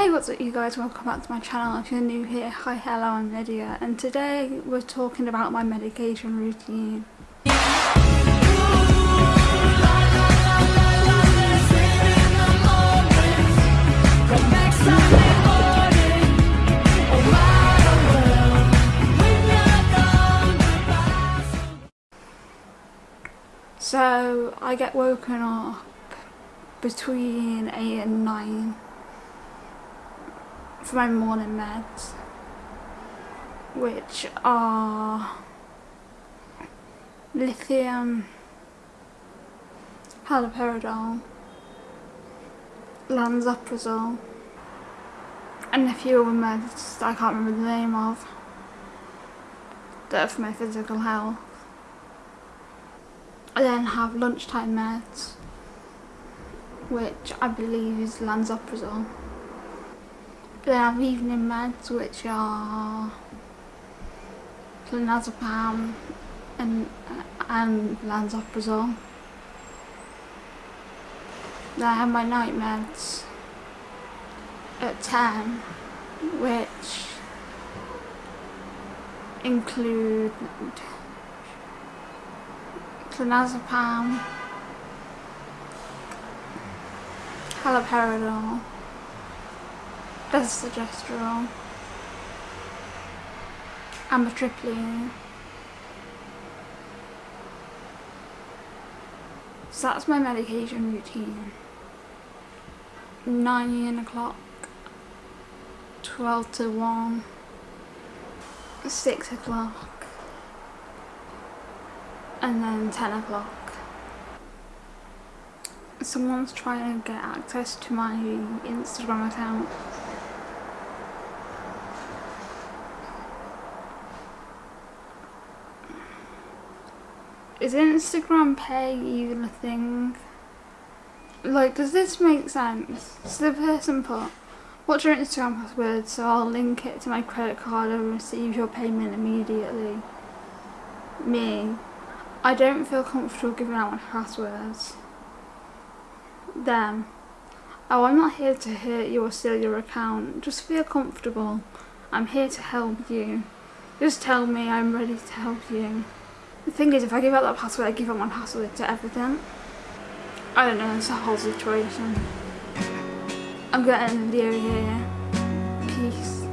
Hey what's up you guys, welcome back to my channel. If you're new here, hi hello I'm Lydia and today we're talking about my medication routine. So I get woken up between 8 and 9 for my morning meds which are lithium, haloperidol, lansoprazole and a few other meds that I can't remember the name of that are for my physical health. I then have lunchtime meds which I believe is lansoprazole. Then I have evening meds which are clonazepam and, and lansoprazole. Then I have my night meds at 10 which include clonazepam, haloperidol, desogestrel, amitriptyline. So that's my medication routine. 9 o'clock, 12 to 1, 6 o'clock, and then 10 o'clock. Someone's trying to get access to my Instagram account. Is Instagram pay even a thing? Like, does this make sense? So the person put, what's your Instagram password so I'll link it to my credit card and receive your payment immediately. Me, I don't feel comfortable giving out my passwords. Them, oh I'm not here to hurt you or steal your account, just feel comfortable. I'm here to help you. Just tell me I'm ready to help you. The thing is, if I give out that password, I give up my password to everything. I don't know, it's a whole situation. I'm end the video here. Peace.